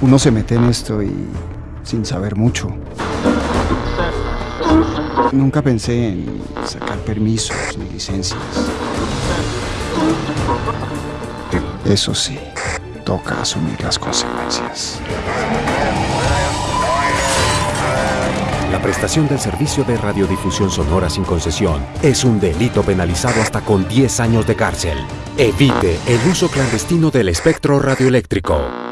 Uno se mete en esto y sin saber mucho. Nunca pensé en sacar permisos ni licencias. Eso sí, toca asumir las consecuencias. La prestación del servicio de radiodifusión sonora sin concesión es un delito penalizado hasta con 10 años de cárcel. Evite el uso clandestino del espectro radioeléctrico.